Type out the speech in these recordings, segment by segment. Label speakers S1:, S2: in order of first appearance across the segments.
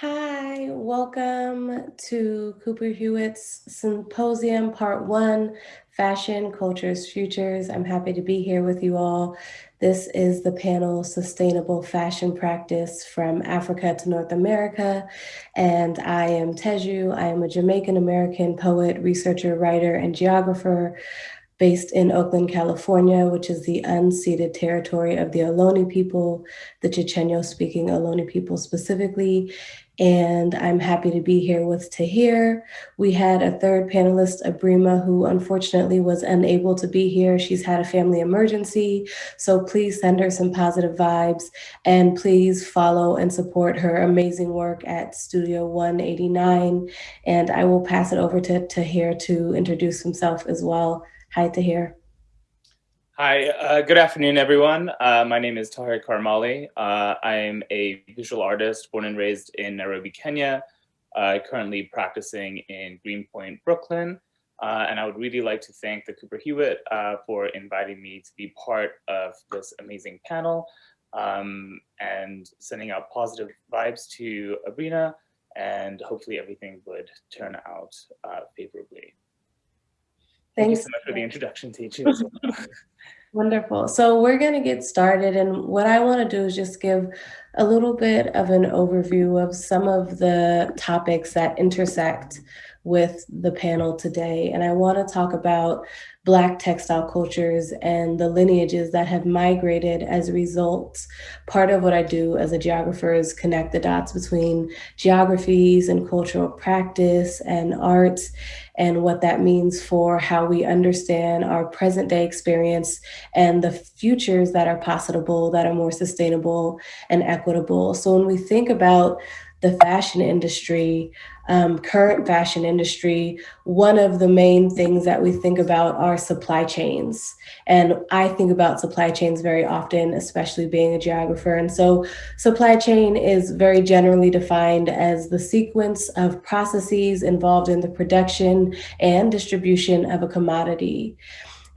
S1: Hi, welcome to Cooper Hewitt's Symposium Part 1, Fashion, Cultures, Futures. I'm happy to be here with you all. This is the panel Sustainable Fashion Practice from Africa to North America. And I am Teju. I am a Jamaican American poet, researcher, writer, and geographer based in Oakland, California, which is the unceded territory of the Ohlone people, the Chochenyo speaking Ohlone people specifically and I'm happy to be here with Tahir. We had a third panelist, Abrima, who unfortunately was unable to be here. She's had a family emergency, so please send her some positive vibes and please follow and support her amazing work at Studio 189. And I will pass it over to Tahir to introduce himself as well. Hi, Tahir.
S2: Hi, uh, good afternoon, everyone. Uh, my name is Tahir Karmali. Uh, I am a visual artist born and raised in Nairobi, Kenya, uh, currently practicing in Greenpoint, Brooklyn. Uh, and I would really like to thank the Cooper Hewitt uh, for inviting me to be part of this amazing panel um, and sending out positive vibes to Abrima, and hopefully everything would turn out favorably. Thank you so much for the introduction, teacher.
S1: Wonderful. So we're going to get started. And what I want to do is just give a little bit of an overview of some of the topics that intersect with the panel today. And I want to talk about Black textile cultures and the lineages that have migrated as a result. Part of what I do as a geographer is connect the dots between geographies and cultural practice and arts and what that means for how we understand our present day experience and the futures that are possible that are more sustainable and equitable. So when we think about the fashion industry, um, current fashion industry, one of the main things that we think about are supply chains. And I think about supply chains very often, especially being a geographer. And so supply chain is very generally defined as the sequence of processes involved in the production and distribution of a commodity.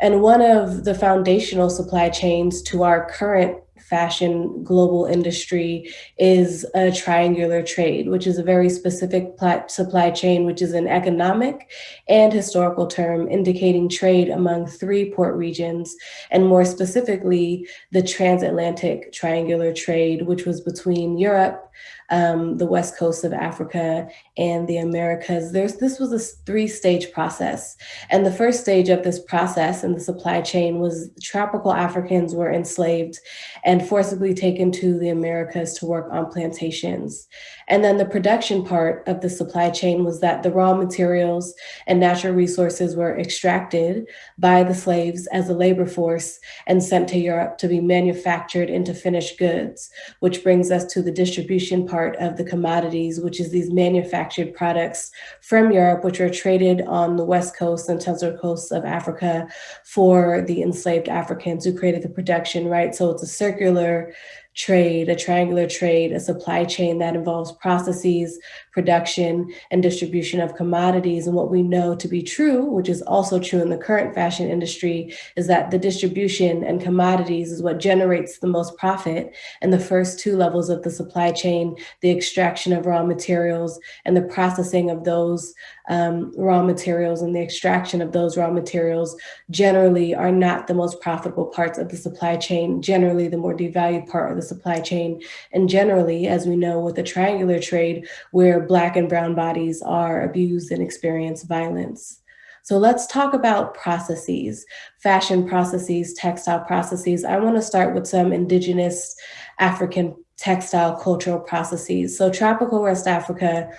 S1: And one of the foundational supply chains to our current fashion global industry is a triangular trade, which is a very specific supply chain, which is an economic and historical term indicating trade among three port regions, and more specifically, the transatlantic triangular trade, which was between Europe, um, the west coast of Africa and the Americas. There's, this was a three-stage process. And the first stage of this process in the supply chain was tropical Africans were enslaved and forcibly taken to the Americas to work on plantations. And then the production part of the supply chain was that the raw materials and natural resources were extracted by the slaves as a labor force and sent to Europe to be manufactured into finished goods, which brings us to the distribution part of the commodities, which is these manufactured products from Europe, which are traded on the west coast and central coasts of Africa for the enslaved Africans who created the production, right? So it's a circular trade, a triangular trade, a supply chain that involves processes, production, and distribution of commodities. And what we know to be true, which is also true in the current fashion industry, is that the distribution and commodities is what generates the most profit. And the first two levels of the supply chain, the extraction of raw materials and the processing of those um, raw materials and the extraction of those raw materials generally are not the most profitable parts of the supply chain, generally the more devalued part of the supply chain. And generally, as we know with the triangular trade, where Black and brown bodies are abused and experience violence. So let's talk about processes, fashion processes, textile processes. I wanna start with some indigenous African textile cultural processes. So tropical West Africa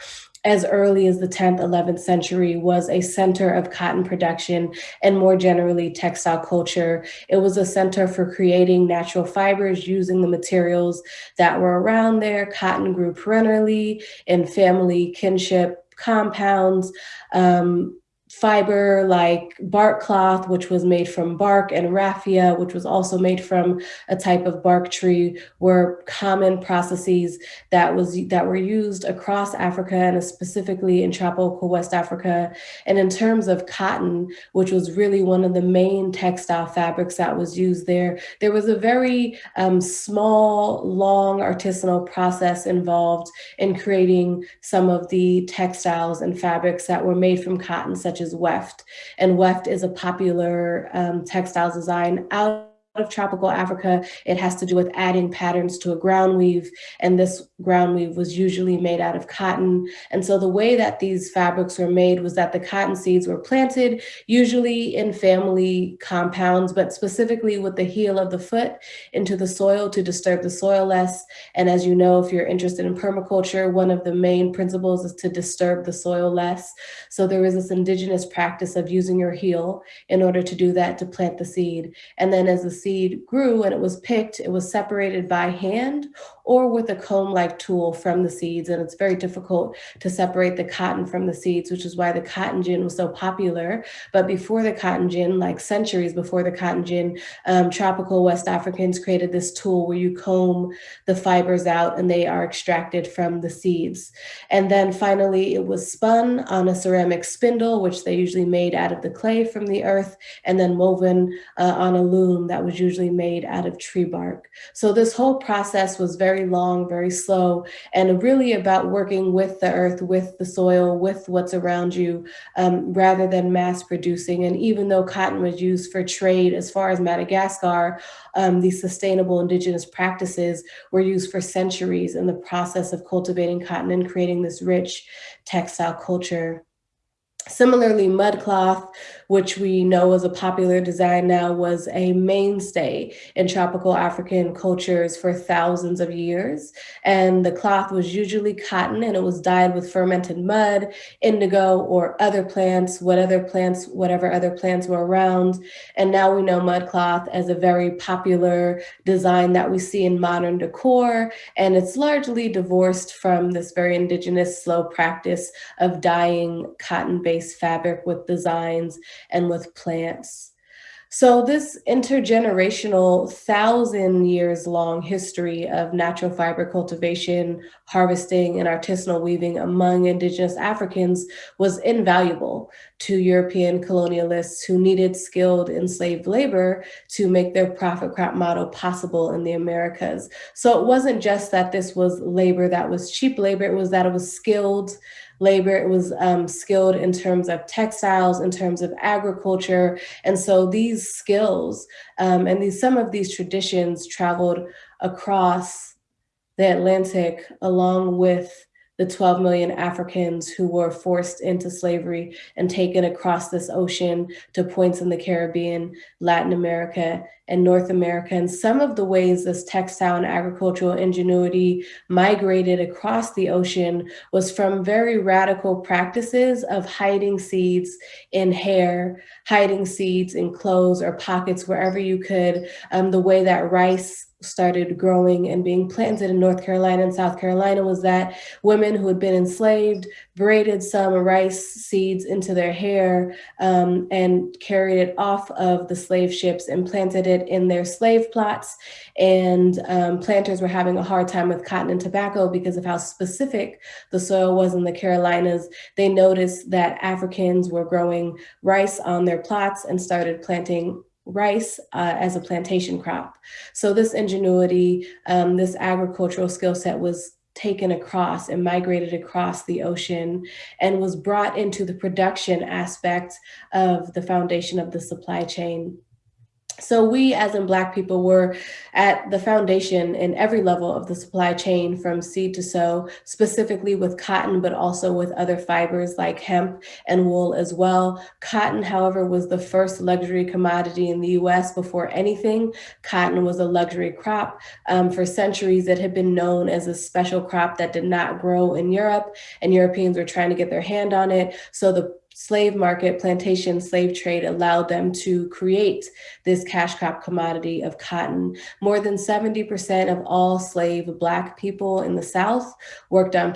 S1: as early as the 10th, 11th century was a center of cotton production and more generally textile culture. It was a center for creating natural fibers using the materials that were around there. Cotton grew perennially in family kinship compounds. Um, fiber like bark cloth, which was made from bark, and raffia, which was also made from a type of bark tree, were common processes that was that were used across Africa and specifically in tropical West Africa. And in terms of cotton, which was really one of the main textile fabrics that was used there, there was a very um, small, long artisanal process involved in creating some of the textiles and fabrics that were made from cotton, such as weft. And weft is a popular um, textiles design out of tropical Africa, it has to do with adding patterns to a ground weave. And this ground weave was usually made out of cotton. And so the way that these fabrics were made was that the cotton seeds were planted, usually in family compounds, but specifically with the heel of the foot into the soil to disturb the soil less. And as you know, if you're interested in permaculture, one of the main principles is to disturb the soil less. So there is this indigenous practice of using your heel in order to do that, to plant the seed. And then as the seed grew and it was picked, it was separated by hand or with a comb-like tool from the seeds. And it's very difficult to separate the cotton from the seeds, which is why the cotton gin was so popular. But before the cotton gin, like centuries before the cotton gin, um, tropical West Africans created this tool where you comb the fibers out and they are extracted from the seeds. And then finally, it was spun on a ceramic spindle, which they usually made out of the clay from the earth, and then woven uh, on a loom that was usually made out of tree bark. So this whole process was very long, very slow, and really about working with the earth, with the soil, with what's around you, um, rather than mass producing. And even though cotton was used for trade as far as Madagascar, um, these sustainable indigenous practices were used for centuries in the process of cultivating cotton and creating this rich textile culture. Similarly, mudcloth, which we know is a popular design now, was a mainstay in tropical African cultures for thousands of years. And the cloth was usually cotton and it was dyed with fermented mud, indigo, or other plants, what other plants, whatever other plants were around. And now we know mudcloth as a very popular design that we see in modern decor. And it's largely divorced from this very indigenous slow practice of dyeing fabric with designs and with plants. So this intergenerational thousand years long history of natural fiber cultivation, harvesting and artisanal weaving among indigenous Africans was invaluable to European colonialists who needed skilled enslaved labor to make their profit crop model possible in the Americas. So it wasn't just that this was labor that was cheap labor, it was that it was skilled labor. It was um, skilled in terms of textiles, in terms of agriculture. And so these skills um, and these some of these traditions traveled across the Atlantic along with the 12 million Africans who were forced into slavery and taken across this ocean to points in the Caribbean, Latin America, and North America. And some of the ways this textile and agricultural ingenuity migrated across the ocean was from very radical practices of hiding seeds in hair, hiding seeds in clothes or pockets, wherever you could, um, the way that rice started growing and being planted in North Carolina and South Carolina was that women who had been enslaved braided some rice seeds into their hair um, and carried it off of the slave ships and planted it in their slave plots. And um, planters were having a hard time with cotton and tobacco because of how specific the soil was in the Carolinas. They noticed that Africans were growing rice on their plots and started planting rice uh, as a plantation crop. So this ingenuity, um, this agricultural skill set was taken across and migrated across the ocean and was brought into the production aspect of the foundation of the supply chain. So we as in Black people were at the foundation in every level of the supply chain from seed to sow, specifically with cotton, but also with other fibers like hemp and wool as well. Cotton, however, was the first luxury commodity in the US before anything. Cotton was a luxury crop. Um, for centuries, it had been known as a special crop that did not grow in Europe and Europeans were trying to get their hand on it. So the slave market, plantation slave trade allowed them to create this cash crop commodity of cotton. More than 70% of all slave Black people in the South worked on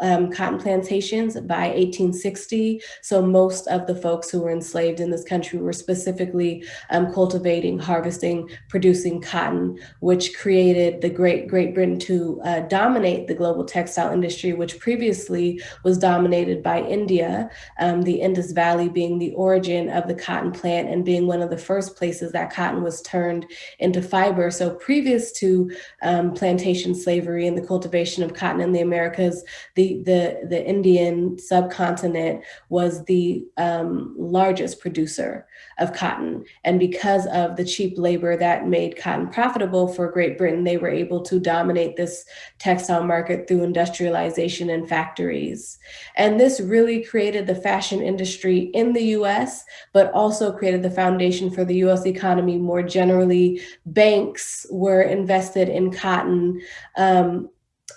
S1: um, cotton plantations by 1860. So most of the folks who were enslaved in this country were specifically um, cultivating, harvesting, producing cotton, which created the Great Great Britain to uh, dominate the global textile industry, which previously was dominated by India, um, the Indus Valley being the origin of the cotton plant and being one of the first places that cotton was turned into fiber. So previous to um, plantation slavery and the cultivation of cotton in the Americas, the, the, the Indian subcontinent was the um, largest producer of cotton. And because of the cheap labor that made cotton profitable for Great Britain, they were able to dominate this textile market through industrialization and factories. And this really created the fashion industry in the US, but also created the foundation for the US economy more generally. Banks were invested in cotton. Um,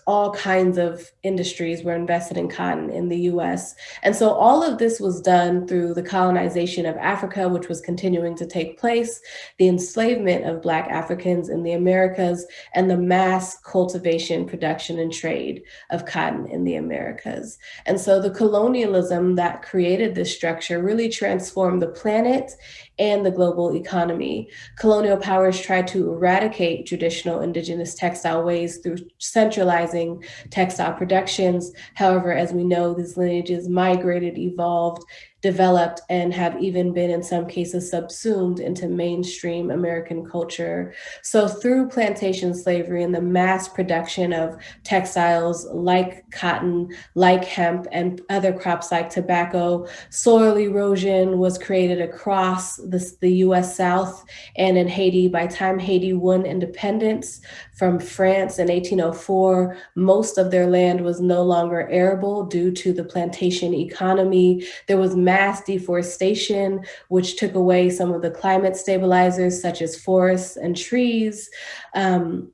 S1: all kinds of industries were invested in cotton in the US. And so all of this was done through the colonization of Africa, which was continuing to take place, the enslavement of Black Africans in the Americas, and the mass cultivation, production, and trade of cotton in the Americas. And so the colonialism that created this structure really transformed the planet and the global economy. Colonial powers tried to eradicate traditional indigenous textile ways through centralizing textile productions. However, as we know, these lineages migrated, evolved, developed and have even been in some cases subsumed into mainstream American culture. So through plantation slavery and the mass production of textiles like cotton, like hemp and other crops like tobacco, soil erosion was created across the, the US South and in Haiti. By time Haiti won independence from France in 1804, most of their land was no longer arable due to the plantation economy. There was mass deforestation, which took away some of the climate stabilizers such as forests and trees. Um,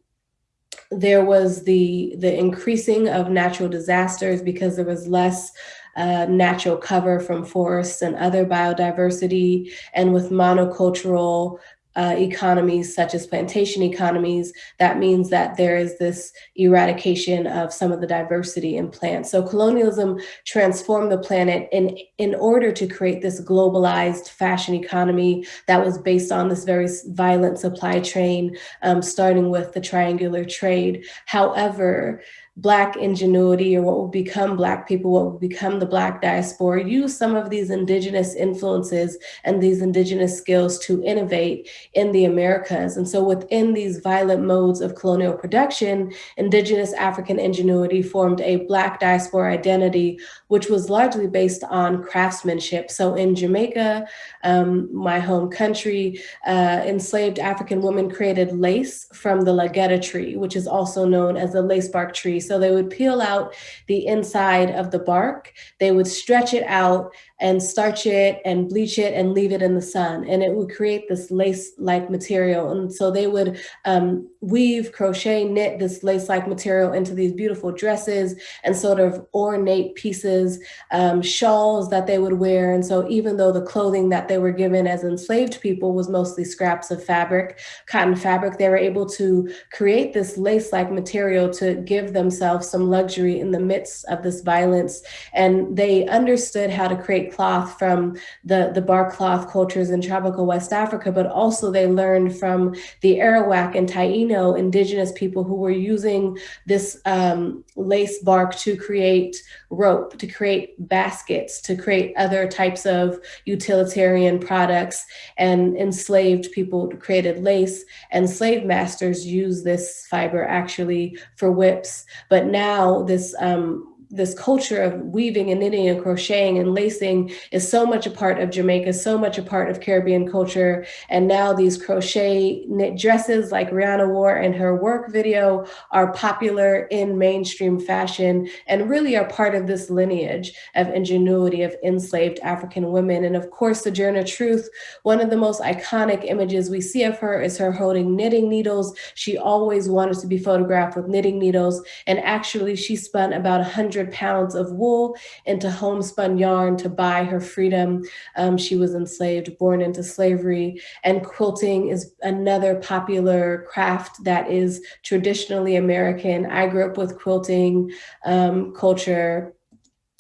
S1: there was the, the increasing of natural disasters because there was less uh, natural cover from forests and other biodiversity. And with monocultural uh, economies such as plantation economies, that means that there is this eradication of some of the diversity in plants. So colonialism transformed the planet in, in order to create this globalized fashion economy that was based on this very violent supply chain, um, starting with the triangular trade. However, Black ingenuity or what will become Black people, what will become the Black diaspora, use some of these indigenous influences and these indigenous skills to innovate in the Americas. And so within these violent modes of colonial production, indigenous African ingenuity formed a Black diaspora identity, which was largely based on craftsmanship. So in Jamaica, um, my home country, uh, enslaved African women created lace from the lagetta tree, which is also known as the lace bark tree. So they would peel out the inside of the bark, they would stretch it out and starch it and bleach it and leave it in the sun. And it would create this lace-like material. And so they would um, weave, crochet, knit this lace-like material into these beautiful dresses and sort of ornate pieces, um, shawls that they would wear. And so even though the clothing that they were given as enslaved people was mostly scraps of fabric, cotton fabric, they were able to create this lace-like material to give themselves some luxury in the midst of this violence. And they understood how to create cloth from the, the bark cloth cultures in tropical West Africa, but also they learned from the Arawak and Taino indigenous people who were using this um, lace bark to create rope, to create baskets, to create other types of utilitarian products. And enslaved people created lace and slave masters use this fiber actually for whips. But now this um, this culture of weaving and knitting and crocheting and lacing is so much a part of Jamaica, so much a part of Caribbean culture. And now these crochet knit dresses like Rihanna wore in her work video are popular in mainstream fashion and really are part of this lineage of ingenuity of enslaved African women. And of course, Sojourner Truth, one of the most iconic images we see of her is her holding knitting needles. She always wanted to be photographed with knitting needles. And actually she spent about a 100 100 pounds of wool into homespun yarn to buy her freedom. Um, she was enslaved, born into slavery. And quilting is another popular craft that is traditionally American. I grew up with quilting um, culture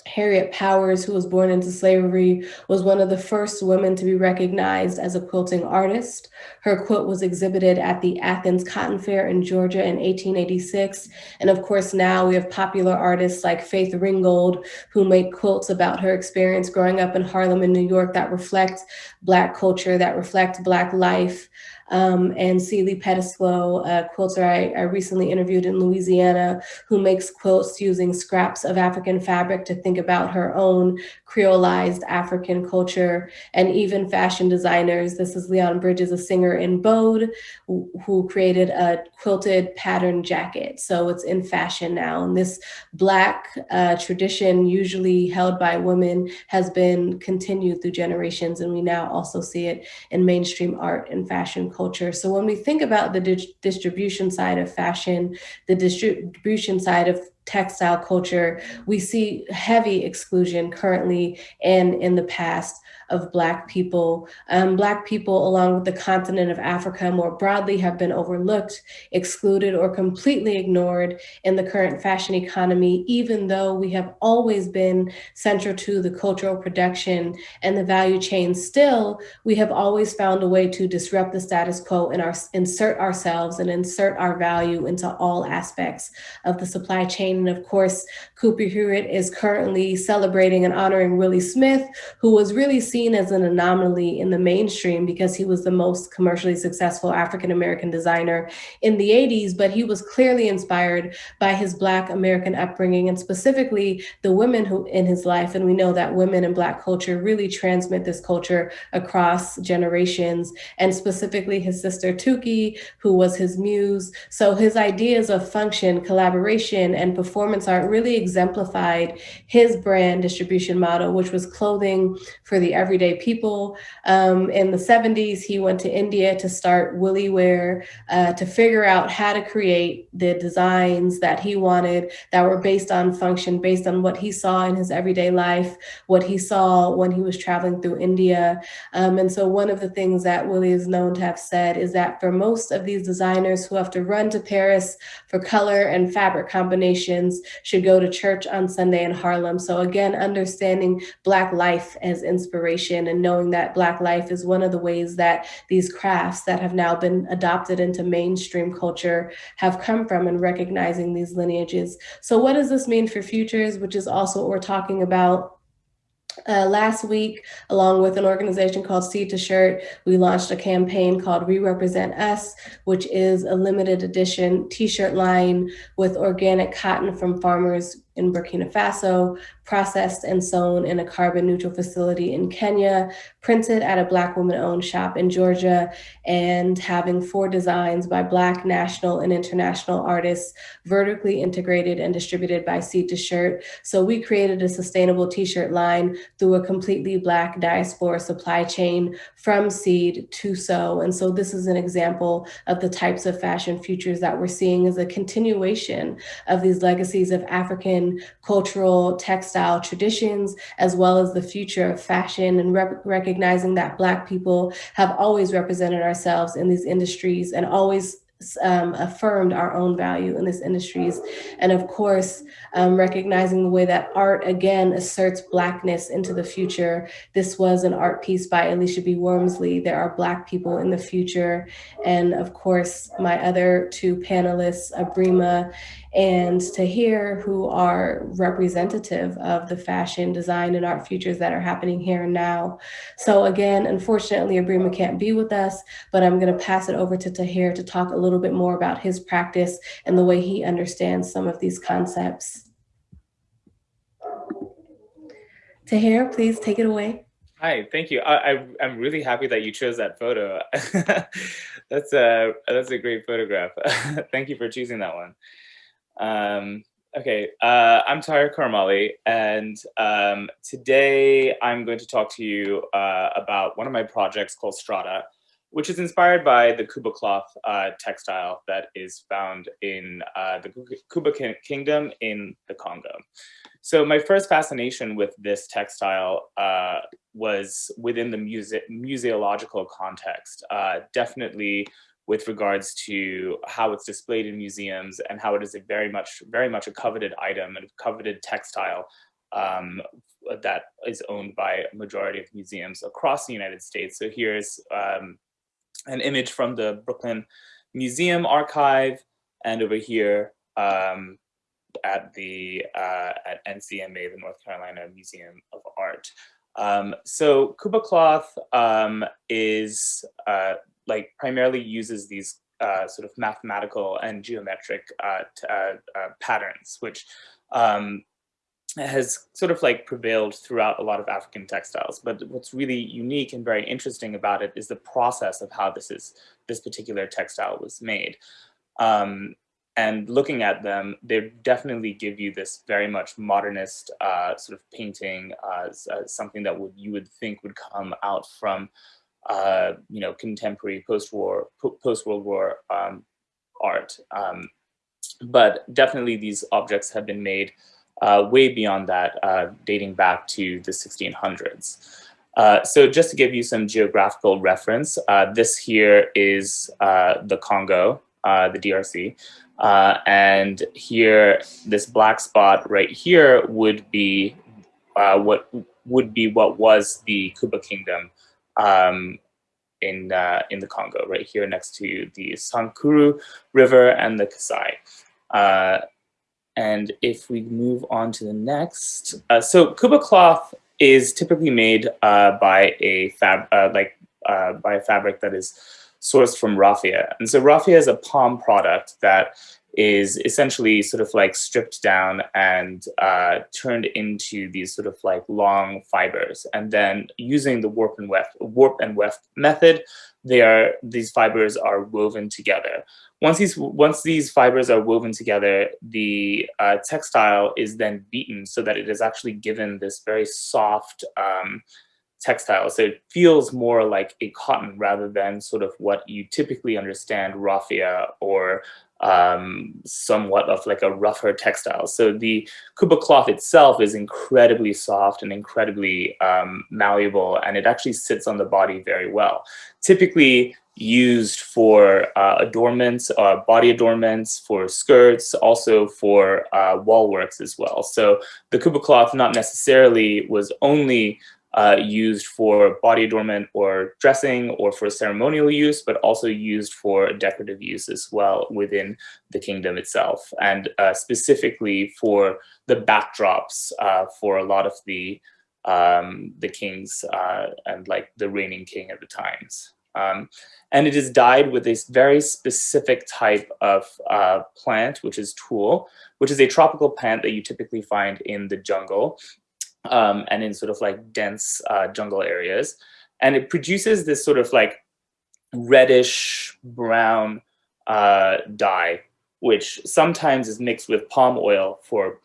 S1: Harriet Powers, who was born into slavery, was one of the first women to be recognized as a quilting artist. Her quilt was exhibited at the Athens Cotton Fair in Georgia in 1886. And of course, now we have popular artists like Faith Ringgold, who make quilts about her experience growing up in Harlem in New York that reflect Black culture, that reflect Black life um, and Celie Pettisclo, a quilter I, I recently interviewed in Louisiana, who makes quilts using scraps of African fabric to think about her own creolized African culture, and even fashion designers. This is Leon Bridges, a singer in Bode, who, who created a quilted pattern jacket. So it's in fashion now. And this Black uh, tradition, usually held by women, has been continued through generations. And we now also see it in mainstream art and fashion culture. So when we think about the di distribution side of fashion, the distribution side of textile culture, we see heavy exclusion currently and in the past of Black people. Um, Black people, along with the continent of Africa more broadly, have been overlooked, excluded, or completely ignored in the current fashion economy, even though we have always been central to the cultural production and the value chain. Still, we have always found a way to disrupt the status quo and our, insert ourselves and insert our value into all aspects of the supply chain. And of course, Cooper Hewitt is currently celebrating and honoring Willi Smith, who was really seen as an anomaly in the mainstream because he was the most commercially successful African-American designer in the 80s, but he was clearly inspired by his Black American upbringing and specifically the women who in his life. And we know that women in Black culture really transmit this culture across generations and specifically his sister Toukie, who was his muse. So his ideas of function, collaboration, and performance art really exemplified his brand distribution model, which was clothing for the everyday people. Um, in the 70s, he went to India to start WilliWear uh, to figure out how to create the designs that he wanted that were based on function, based on what he saw in his everyday life, what he saw when he was traveling through India. Um, and so one of the things that Willi is known to have said is that for most of these designers who have to run to Paris for color and fabric combinations should go to church on Sunday in Harlem. So again, understanding Black life as inspiration and knowing that Black life is one of the ways that these crafts that have now been adopted into mainstream culture have come from and recognizing these lineages. So what does this mean for futures, which is also what we're talking about uh, last week, along with an organization called Seed to Shirt, we launched a campaign called We Represent Us, which is a limited edition t-shirt line with organic cotton from farmers in Burkina Faso, processed and sewn in a carbon neutral facility in Kenya, printed at a Black woman owned shop in Georgia, and having four designs by Black national and international artists, vertically integrated and distributed by Seed to Shirt. So we created a sustainable t-shirt line through a completely Black diaspora supply chain from seed to sew. And so this is an example of the types of fashion futures that we're seeing as a continuation of these legacies of African cultural textile traditions, as well as the future of fashion and re recognizing that Black people have always represented ourselves in these industries and always um, affirmed our own value in these industries. And of course, um, recognizing the way that art again asserts Blackness into the future. This was an art piece by Alisha B. Wormsley. There are Black people in the future. And of course, my other two panelists, Abrima and Tahir who are representative of the fashion, design, and art futures that are happening here and now. So again, unfortunately, Abrima can't be with us, but I'm gonna pass it over to Tahir to talk a little bit more about his practice and the way he understands some of these concepts. Tahir, please take it away.
S2: Hi, thank you. I, I am really happy that you chose that photo. that's a that's a great photograph. thank you for choosing that one. Um, okay, uh, I'm Tahir Karmali, and um, today I'm going to talk to you uh, about one of my projects called Strata. which is inspired by the Kuba cloth uh, textile that is found in uh, the Kuba Kingdom in the Congo. So my first fascination with this textile uh, was within the muse museological context, uh, definitely with regards to how it's displayed in museums and how it is a very much, very much a coveted item and a coveted textile um, that is owned by a majority of museums across the United States. So here's um, an image from the Brooklyn Museum Archive, and over here um, at the uh, at NCMA, the North Carolina Museum of Art. Um, so Kuba cloth um, is uh, like primarily uses these uh, sort of mathematical and geometric uh, uh, uh, patterns, which um, has sort of like prevailed throughout a lot of African textiles. But what's really unique and very interesting about it is the process of how this is this particular textile was made. Um, and looking at them, they definitely give you this very much modernist uh, sort of painting, uh, something that would you would think would come out from, uh, you know, contemporary post-war, post-World War um, art. Um, but definitely these objects have been made uh, way beyond that, uh, dating back to the 1600s. Uh, so just to give you some geographical reference, uh, this here is the Congo, the DRC, and here, this black spot right here would be what would be what was the Kuba Kingdom um, in in the Congo, right here next to the Sankuru River and the Kasai. And if we move on to the next, uh, so Kuba cloth is typically made uh, by a fab, uh, like uh, by a fabric that is sourced from raffia. And so raffia is a palm product that is essentially sort of like stripped down and uh, turned into these sort of like long fibers. And then using the warp and weft, warp and weft method, they are these fibers are woven together. Once these once these fibers are woven together, the uh, textile is then beaten so that it is actually given this very soft um, textile. So it feels more like a cotton rather than sort of what you typically understand raffia or um, somewhat of like a rougher textile. So the Kuba cloth itself is incredibly soft and incredibly um, malleable, and it actually sits on the body very well. Typically used for uh, adornments, uh, body adornments, for skirts, also for uh, wall works as well. So the Kuba cloth not necessarily was only uh, used for body adornment or dressing or for ceremonial use, but also used for decorative use as well within the kingdom itself. And uh, specifically for the backdrops uh, for a lot of the um, the kings uh, and like the reigning king at the times. Um, and it is dyed with this very specific type of uh, plant, which is tul, which is a tropical plant that you typically find in the jungle um, and in sort of like dense uh, jungle areas. And it produces this sort of like reddish brown uh, dye, which sometimes is mixed with palm oil for,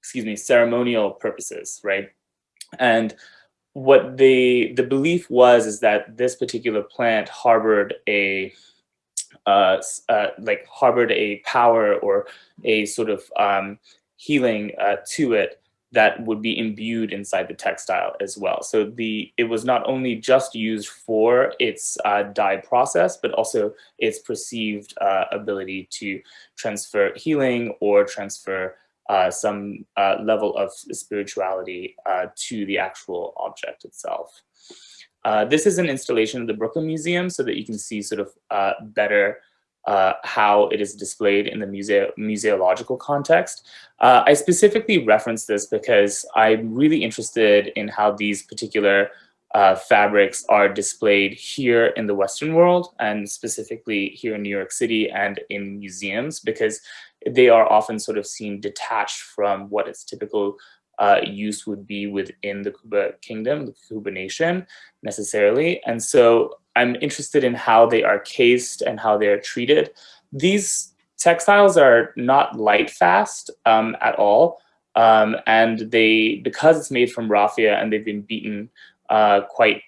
S2: excuse me, ceremonial purposes, right? And what the the belief was is that this particular plant harbored a uh, uh, like harbored a power or a sort of um, healing uh, to it that would be imbued inside the textile as well. So the it was not only just used for its uh, dye process, but also its perceived uh, ability to transfer healing or transfer uh, some uh, level of spirituality uh, to the actual object itself. Uh, this is an installation of the Brooklyn Museum so that you can see sort of better uh, how it is displayed in the muse museological context. Uh, I specifically reference this because I'm really interested in how these particular uh, fabrics are displayed here in the Western world and specifically here in New York City and in museums because they are often sort of seen detached from what its typical uh, use would be within the Kuba kingdom, the Kuba nation necessarily. And so I'm interested in how they are cased and how they are treated. These textiles are not light fast um, at all. Um, and they, because it's made from raffia and they've been beaten uh, quite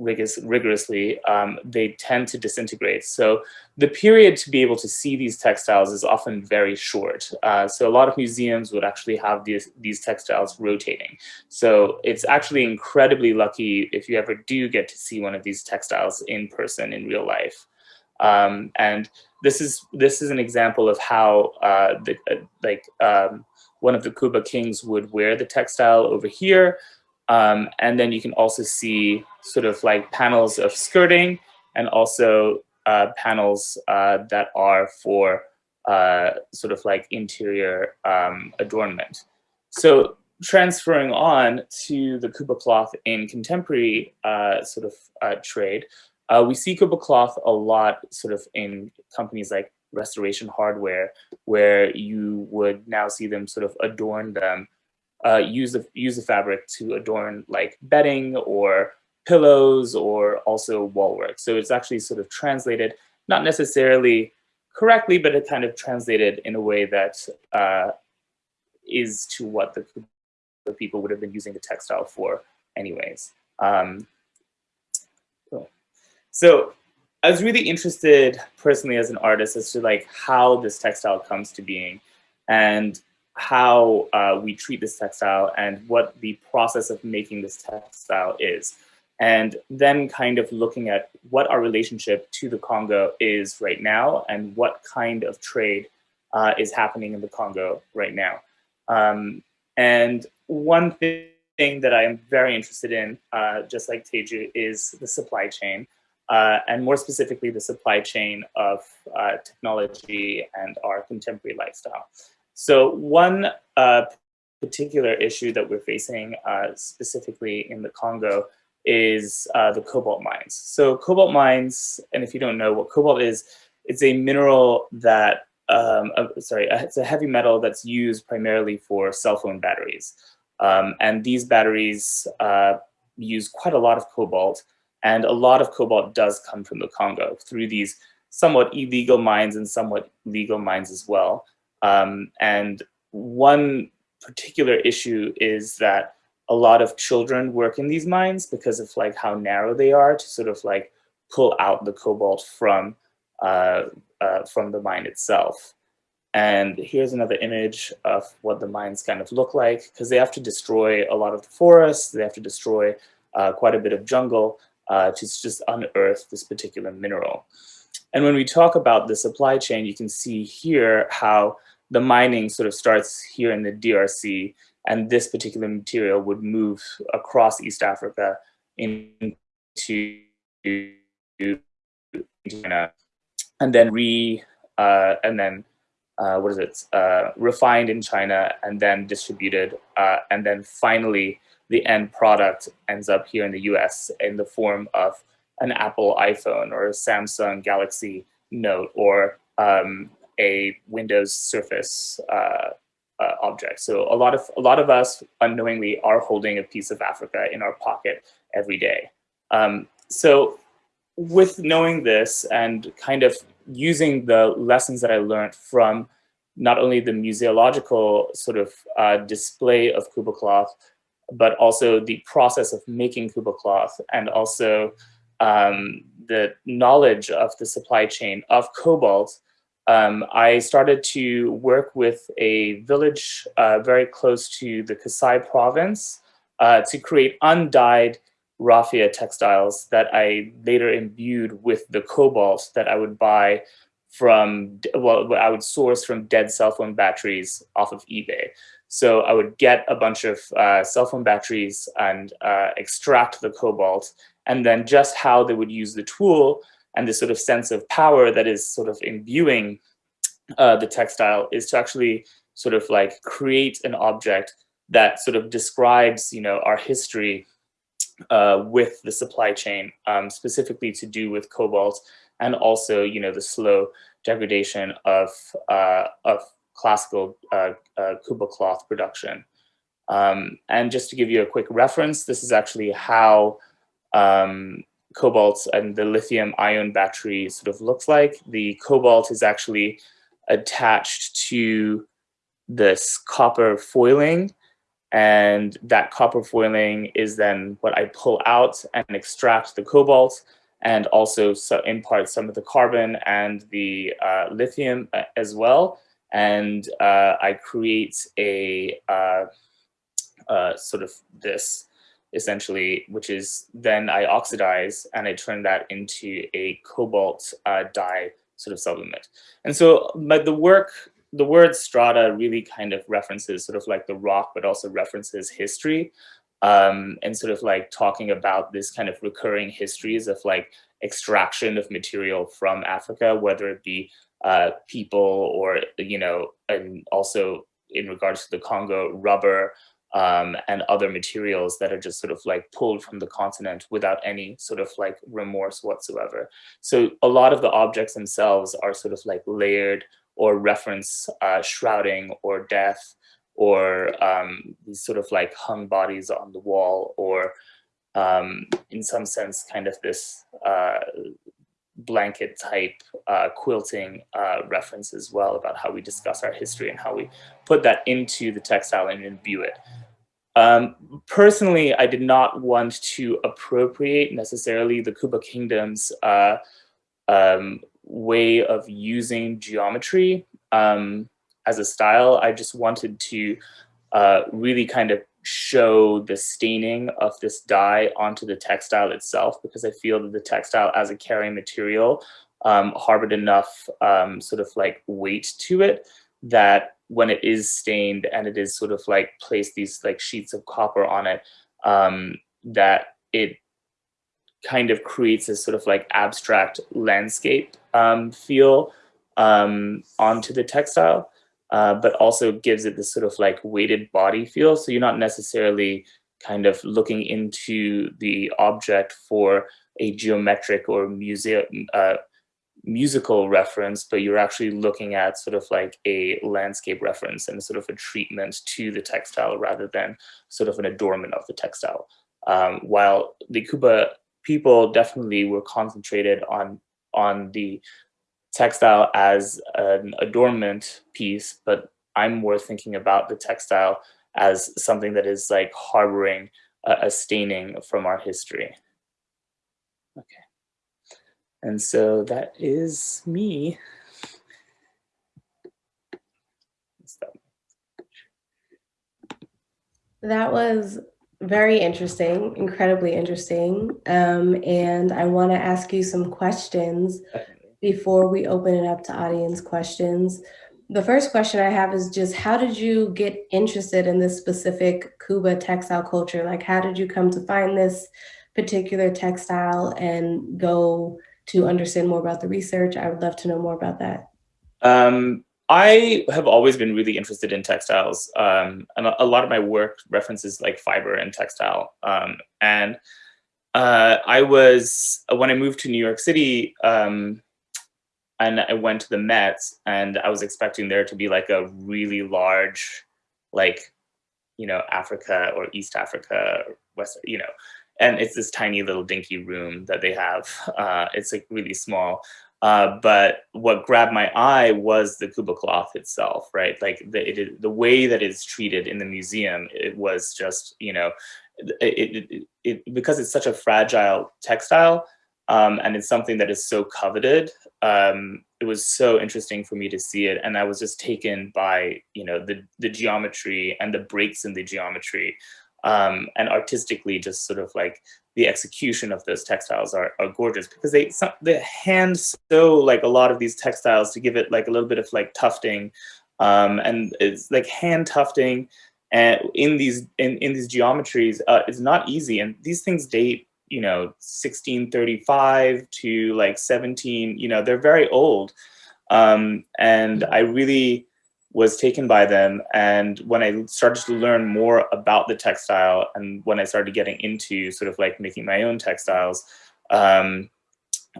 S2: rigorously, um, they tend to disintegrate. So the period to be able to see these textiles is often very short. Uh, so a lot of museums would actually have these, these textiles rotating. So it's actually incredibly lucky if you ever do get to see one of these textiles in person in real life. Um, and this is this is an example of how uh, the, uh, like um, one of the Kuba kings would wear the textile over here. Um, and then you can also see sort of like panels of skirting and also uh, panels uh, that are for uh, sort of like interior um, adornment. So transferring on to the Kuba cloth in contemporary uh, sort of uh, trade, uh, we see Kuba cloth a lot sort of in companies like restoration hardware, where you would now see them sort of adorn them, uh, use the use the fabric to adorn like bedding or pillows or also wall work. So it's actually sort of translated, not necessarily correctly, but it kind of translated in a way that uh, is to what the, the people would have been using the textile for anyways. Um, so I was really interested personally as an artist as to like how this textile comes to being and how uh, we treat this textile and what the process of making this textile is. And then kind of looking at what our relationship to the Congo is right now and what kind of trade uh, is happening in the Congo right now. Um, and one thing that I am very interested in, uh, just like Teju, is the supply chain uh, and more specifically, the supply chain of uh, technology and our contemporary lifestyle. So one uh, particular issue that we're facing uh, specifically in the Congo is uh, the cobalt mines. So cobalt mines, and if you don't know what cobalt is, it's a mineral that, um, uh, sorry, it's a heavy metal that's used primarily for cell phone batteries. Um, and these batteries use quite a lot of cobalt, and a lot of cobalt does come from the Congo through these somewhat illegal mines and somewhat legal mines as well. Um, and one particular issue is that a lot of children work in these mines because of like how narrow they are to sort of like pull out the cobalt from uh, uh, from the mine itself. And here's another image of what the mines kind of look like because they have to destroy a lot of the forests, they have to destroy uh, quite a bit of jungle uh, to just unearth this particular mineral. And when we talk about the supply chain, you can see here how the mining sort of starts here in the DRC, and this particular material would move across East Africa into China, and then re uh, and then uh, what is it uh, refined in China, and then distributed, uh, and then finally the end product ends up here in the US in the form of an Apple iPhone or a Samsung Galaxy Note or um, a Windows Surface uh, uh, object. So a lot of a lot of us unknowingly are holding a piece of Africa in our pocket every day. Um, so with knowing this and kind of using the lessons that I learned from not only the museological sort of uh, display of Kuba cloth, but also the process of making Kuba cloth and also um, the knowledge of the supply chain of cobalt, um, I started to work with a village uh, very close to the Kasai province uh, to create undyed raffia textiles that I later imbued with the cobalt that I would buy from, well, I would source from dead cell phone batteries off of eBay. So I would get a bunch of uh, cell phone batteries and uh, extract the cobalt, and then just how they would use the tool and this sort of sense of power that is sort of imbuing uh, the textile is to actually sort of like create an object that sort of describes, you know, our history uh, with the supply chain, um, specifically to do with cobalt, and also, you know, the slow degradation of uh, of classical uh, uh, Kuba cloth production. Um, and just to give you a quick reference, this is actually how um, cobalt and the lithium ion battery sort of looks like. The cobalt is actually attached to this copper foiling And that copper foiling is then what I pull out and extract the cobalt and also so impart some of the carbon and the uh, lithium uh, as well. And uh, I create a uh, uh, sort of this essentially, which is then I oxidize and I turn that into a cobalt uh, dye sort of sublimate. And so but the work, the word strata really kind of references sort of like the rock, but also references history um, and sort of like talking about this kind of recurring histories of like extraction of material from Africa, whether it be uh, people or, you know, and also in regards to the Congo, rubber um, and other materials that are just sort of like pulled from the continent without any sort of like remorse whatsoever. So a lot of the objects themselves are sort of like layered or reference uh, shrouding or death or um, these sort of like hung bodies on the wall or um, in some sense kind of this uh, blanket type uh, quilting uh, reference as well about how we discuss our history and how we put that into the textile and imbue it. Um, personally, I did not want to appropriate necessarily the Kuba Kingdom's uh, um, way of using geometry. Um, as a style. I just wanted to uh, really kind of show the staining of this dye onto the textile itself because I feel that the textile as a carrying material um, harbored enough um, sort of like weight to it that when it is stained and it is sort of like placed these like sheets of copper on it, um, that it kind of creates this sort of like abstract landscape um, feel um, onto the textile uh, but also gives it this sort of like weighted body feel. So you're not necessarily kind of looking into the object for a geometric or museum, uh, musical reference, but you're actually looking at sort of like a landscape reference and sort of a treatment to the textile rather than sort of an adornment of the textile. Um, while the Kuba people definitely were concentrated on on the textile as an adornment piece, but I'm more thinking about the textile as something that is like harboring a, a staining from our history. Okay. And so that is me.
S1: That was very interesting, incredibly interesting. Um, and I want to ask you some questions before we open it up to audience questions. The first question I have is just how did you get interested in this specific Kuba textile culture? Like how did you come to find this particular textile and go to understand more about the research? I would love to know more about that.
S2: Um, I have always been really interested in textiles. Um, and a, lot of my work references like fiber and textile. Um, and uh, I was, when I moved to New York City, um, and I went to the Met and I was expecting there to be like a really large, like, you know, Africa or East Africa, West, you know, and it's this tiny little dinky room that they have. Uh, it's like really small. Uh, but what grabbed my eye was the Kuba cloth itself, right? Like the, it, the way that it's treated in the museum, it was just, you know, it, it, it, because it's such a fragile textile, um, and it's something that is so coveted. Um, it was so interesting for me to see it, and I was just taken by you know the the geometry and the breaks in the geometry, um, and artistically just sort of like the execution of those textiles are, are gorgeous because they some, they hand sew like a lot of these textiles to give it like a little bit of like tufting, um, and it's like hand tufting and in these in, in these geometries uh, it's not easy. And these things date you know 1635 to like 17 you know they're very old. Um, and i really was taken by them. And when i started to learn more about the textile and when i started getting into sort of like making my own textiles um,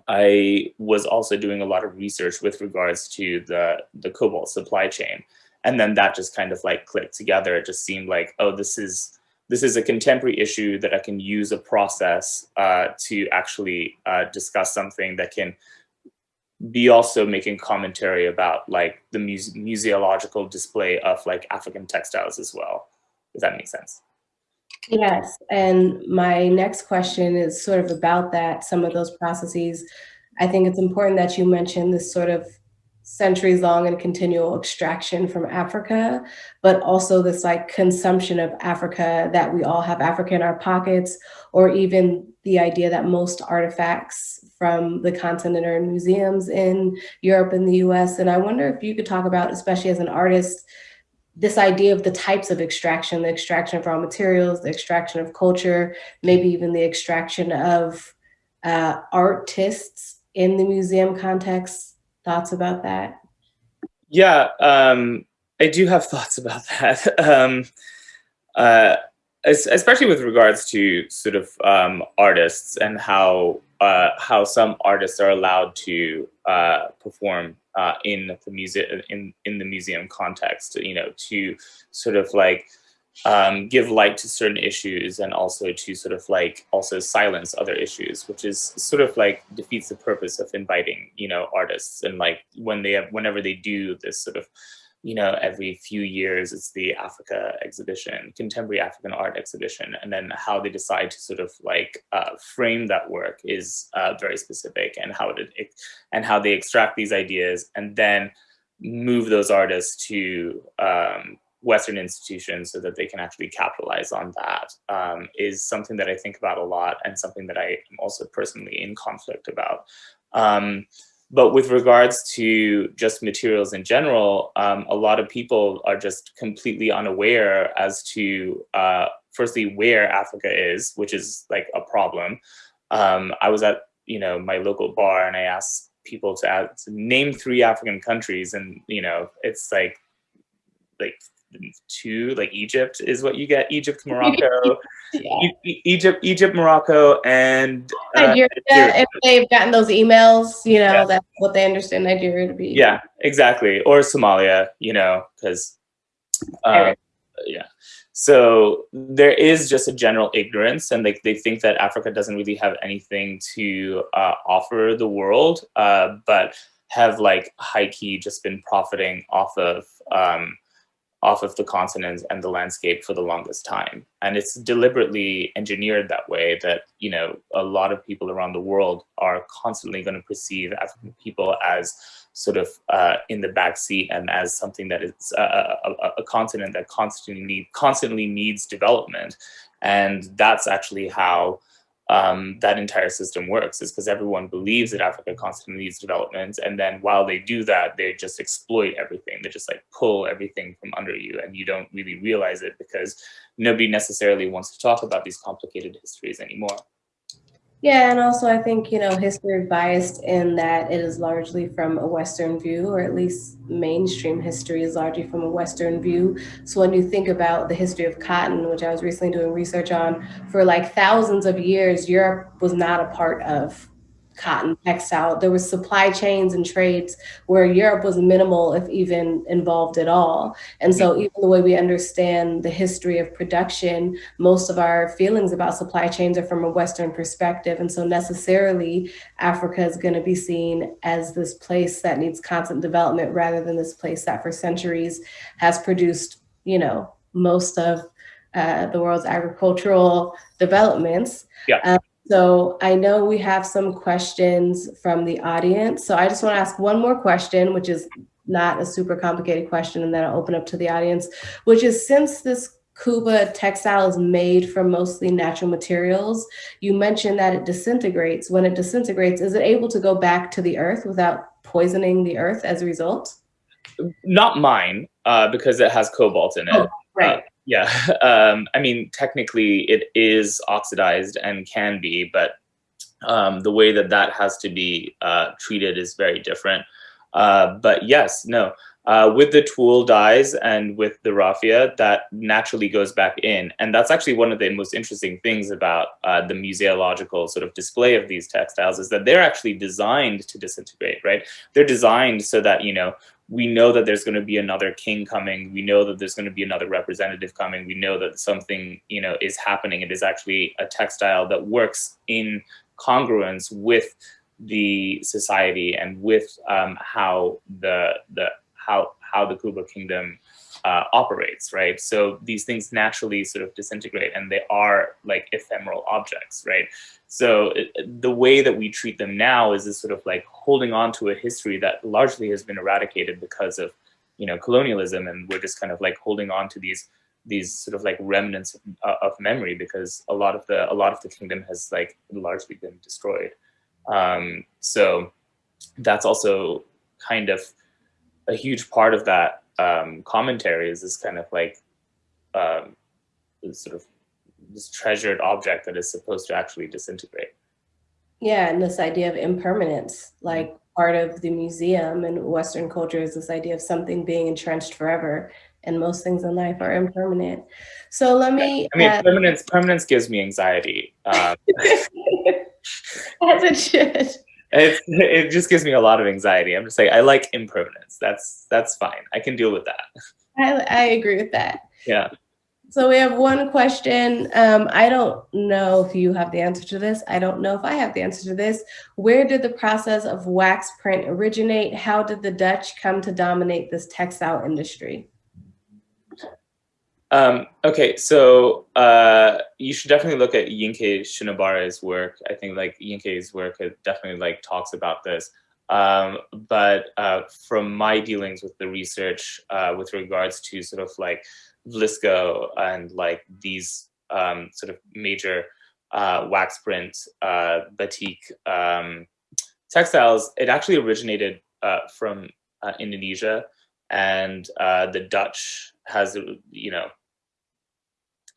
S2: i was also doing a lot of research with regards to the the cobalt supply chain. And then that just kind of like clicked together. It just seemed like oh this is this is a contemporary issue that I can use a process uh, to actually uh, discuss something that can be also making commentary about like the muse museological display of like African textiles as well. Does that make sense?
S1: Yes, and my next question is sort of about that, some of those processes. I think it's important that you mention this sort of centuries long and continual extraction from Africa, but also this like consumption of Africa that we all have Africa in our pockets, or even the idea that most artifacts from the continent are in museums in Europe and the US. And I wonder if you could talk about, especially as an artist, this idea of the types of extraction, the extraction of raw materials, the extraction of culture, maybe even the extraction of uh, artists in the museum context. Thoughts about that?
S2: Yeah, um, I do have thoughts about that. um, uh, especially with regards to sort of um, artists and how uh, how some artists are allowed to uh, perform uh, in the music in in the museum context. You know, to sort of like um, give light to certain issues and also to sort of like also silence other issues, which is sort of like defeats the purpose of inviting you know artists. And like when they have whenever they do this sort of you know, every few years it's the Africa exhibition, contemporary African art exhibition, and then how they decide to sort of like uh, frame that work is uh, very specific, and how it, it and how they extract these ideas and then move those artists to um, Western institutions so that they can actually capitalize on that um, is something that I think about a lot and something that I am also personally in conflict about. Um, but with regards to just materials in general, um, a lot of people are just completely unaware as to, uh, firstly, where Africa is, which is like a problem. Um, I was at, you know, my local bar and I asked people to, add, to name three African countries and, you know, it's like, like two, like Egypt is what you get, Egypt, Morocco, yeah. e Egypt, Egypt, Morocco, and
S1: uh, Nigeria, Nigeria. If they've gotten those emails, you know, yeah. that's what they understand Nigeria to be.
S2: Yeah, exactly. Or Somalia, you know, because, uh, yeah. So there is just a general ignorance, and like they think that Africa doesn't really have anything to uh, offer the world, uh, but have like high key just been profiting off of um, off of the continent and the landscape for the longest time. And it's deliberately engineered that way that, you know, a lot of people around the world are constantly going to perceive African people as sort of uh, in the back seat and as something that is a, a, a continent that constantly need, constantly needs development. And that's actually how um, that entire system works is because everyone believes that Africa constantly needs development. And then while they do that, they just exploit everything. They just like pull everything from under you and you don't really realize it because nobody necessarily wants to talk about these complicated histories anymore.
S1: Yeah, and also I think, you know, history biased in that it is largely from a Western view, or at least mainstream history is largely from a Western view. So when you think about the history of cotton, which I was recently doing research on, for like thousands of years, Europe was not a part of cotton textile. There was supply chains and trades where Europe was minimal, if even involved at all. And so even the way we understand the history of production, most of our feelings about supply chains are from a Western perspective. And so necessarily Africa is gonna be seen as this place that needs constant development rather than this place that for centuries has produced, you know, most of uh, the world's agricultural developments.
S2: Yeah. Um,
S1: so I know we have some questions from the audience. So I just want to ask one more question, which is not a super complicated question, and then I'll open up to the audience, which is since this Kuba textile is made from mostly natural materials, you mentioned that it disintegrates. When it disintegrates, is it able to go back to the earth without poisoning the earth as a result?
S2: Not mine, uh, because it has cobalt in it. Oh,
S1: right. Uh,
S2: yeah, um, I mean, technically it is oxidized and can be, but um, the way that that has to be uh, treated is very different. Uh, but yes, no, uh, with the tool dyes and with the raffia, that naturally goes back in. And that's actually one of the most interesting things about uh, the museological sort of display of these textiles is that they're actually designed to disintegrate, right? They're designed so that, you know, we know that there's going to be another king coming. We know that there's going to be another representative coming. We know that something, you know, is happening. It is actually a textile that works in congruence with the society and with um, how the the how how the Kuba kingdom uh, operates, right? So these things naturally sort of disintegrate and they are like ephemeral objects, right? So it, the way that we treat them now is this sort of like holding on to a history that largely has been eradicated because of, you know, colonialism. And we're just kind of like holding on to these these sort of like remnants of, uh, of memory because a lot of the a lot of the kingdom has like largely been destroyed. Um, so that's also kind of a huge part of that um, commentary is this kind of like um, this sort of this treasured object that is supposed to actually disintegrate.
S1: Yeah, and this idea of impermanence, like part of the museum and Western culture is this idea of something being entrenched forever. And most things in life are impermanent. So let me.
S2: I mean, uh, permanence. Permanence gives me anxiety. Um,
S1: As it should.
S2: It, it just gives me a lot of anxiety. I'm just like, I like impermanence. That's that's fine. I can deal with that.
S1: I, I agree with that.
S2: Yeah.
S1: So we have one question. Um, I don't know if you have the answer to this. I don't know if I have the answer to this. Where did the process of wax print originate? How did the Dutch come to dominate this textile industry?
S2: Um, okay, so uh, you should definitely look at Yinka Shonibare's work. I think like Yinka's work definitely like talks about this. Um, but uh, from my dealings with the research uh, with regards to sort of like Vlisco and like these um, sort of major uh, wax print uh, batik um, textiles, it actually originated uh, from Indonesia and the Dutch has, you know,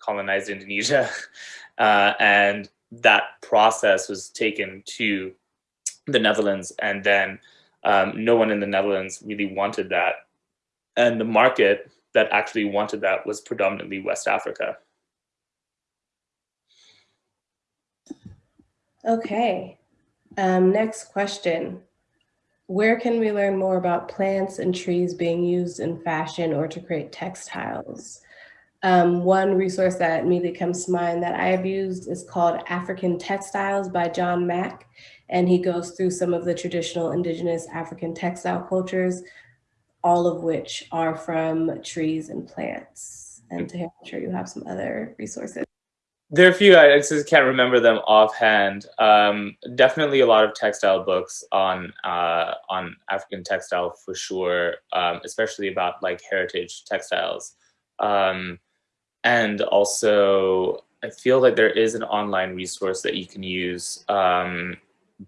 S2: colonized Indonesia. Uh, and that process was taken to the Netherlands. And then um, no one in the Netherlands really wanted that. And the market that actually wanted that was predominantly West Africa.
S1: Okay, um, next question. Where can we learn more about plants and trees being used in fashion or to create textiles? Um, one resource that immediately comes to mind that I have used is called African Textiles by John Mack. And he goes through some of the traditional indigenous African textile cultures, all of which are from trees and plants. And to him, I'm sure you have some other resources.
S2: There are a few, I just can't remember them offhand. Um, definitely a lot of textile books on uh, on African textile for sure, um, especially about like heritage textiles. Um, and also, I feel like there is an online resource that you can use um,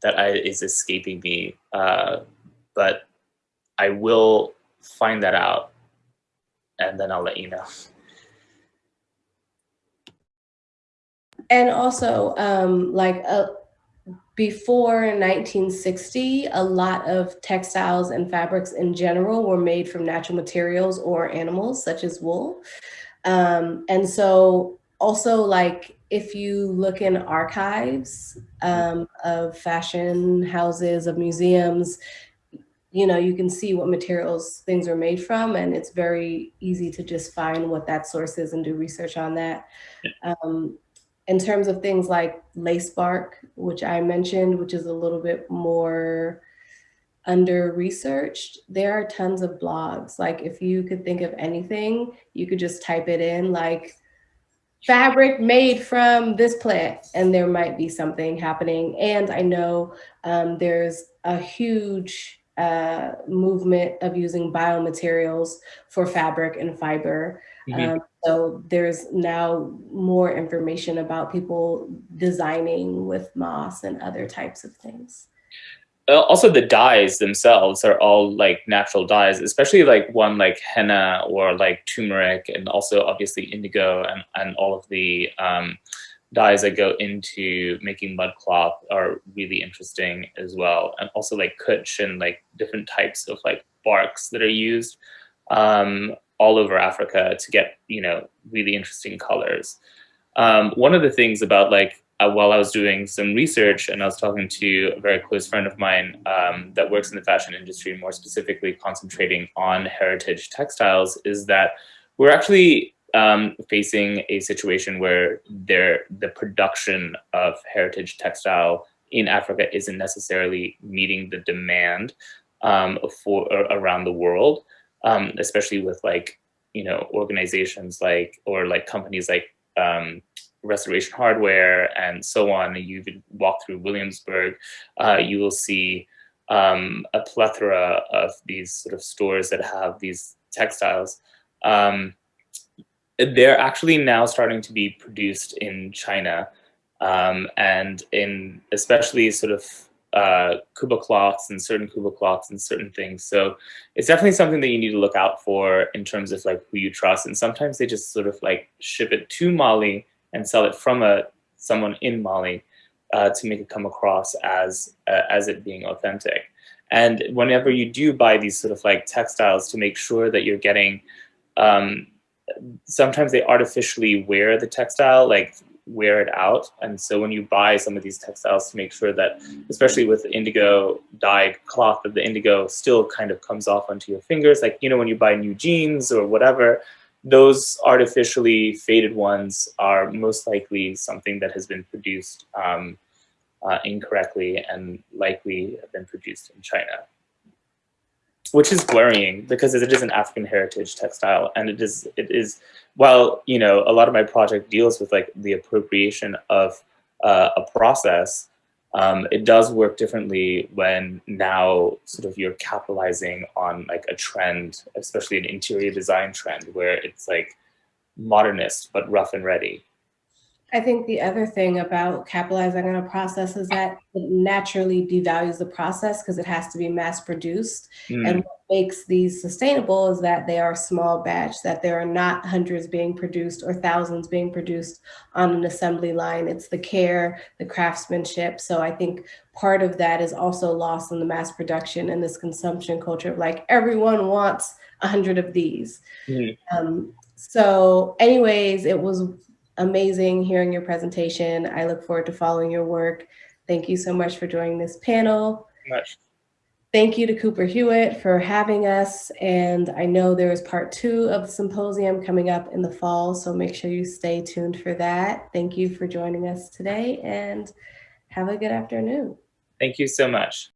S2: that I, is escaping me, uh, but I will find that out and then I'll let you know.
S1: And also, um, like uh, before 1960, a lot of textiles and fabrics in general were made from natural materials or animals, such as wool. Um, and so also like if you look in archives um, of fashion houses, of museums, you know, you can see what materials things are made from and it's very easy to just find what that source is and do research on that. Um, in terms of things like lace bark, which I mentioned, which is a little bit more under researched, there are tons of blogs. Like if you could think of anything, you could just type it in like fabric made from this plant and there might be something happening. And I know um, there's a huge uh, movement of using biomaterials for fabric and fiber. Mm -hmm. um, so there's now more information about people designing with moss and other types of things.
S2: Uh, also the dyes themselves are all like natural dyes, especially like one like henna or like turmeric and also obviously indigo and, and all of the um, dyes that go into making mud cloth are really interesting as well. And also like kutch and like different types of like barks that are used um, all over Africa to get, you know, really interesting colors. Um, one of the things about like uh, while I was doing some research and I was talking to a very close friend of mine um, that works in the fashion industry, more specifically concentrating on heritage textiles, is that we're actually um, facing a situation where there, the production of heritage textile in Africa isn't necessarily meeting the demand um, for uh, around the world. um, especially with like, you know, organizations like, or like companies like um, Restoration Hardware and so on. and You walk through Williamsburg, uh, you will see um, a plethora of these sort of stores that have these textiles. Um, they're actually now starting to be produced in China um, and in especially sort of uh, Kuba cloths and certain Kuba cloths and certain things. So it's definitely something that you need to look out for in terms of like who you trust. And sometimes they just sort of like ship it to Mali and sell it from a someone in Mali uh, to make it come across as uh, as it being authentic. And whenever you do buy these sort of like textiles to make sure that you're getting, um, sometimes they artificially wear the textile, like wear it out. And so when you buy some of these textiles to make sure that, especially with indigo dyed cloth, that the indigo still kind of comes off onto your fingers. Like, you know, when you buy new jeans or whatever, those artificially faded ones are most likely something that has been produced um, uh, incorrectly and likely have been produced in China. Which is worrying because it is an African heritage textile and it is, it is, while, you know, a lot of my project deals with like the appropriation of uh, a process, um, it does work differently when now sort of you're capitalizing on like a trend, especially an interior design trend where it's like modernist but rough and ready.
S1: I think the other thing about capitalizing on a process is that it naturally devalues the process because it has to be mass produced. Mm. And what makes these sustainable is that they are small batch, that there are not hundreds being produced or thousands being produced on an assembly line. It's the care, the craftsmanship. So I think part of that is also lost in the mass production and this consumption culture of like everyone wants a hundred of these. Mm. Um, so anyways, it was amazing hearing your presentation. I look forward to following your work. Thank you so much for joining this panel.
S2: Much.
S1: Thank you to Cooper Hewitt for having us. And I know there is part two of the symposium coming up in the fall, so make sure you stay tuned for that. Thank you for joining us today and have a good afternoon.
S2: Thank you so much.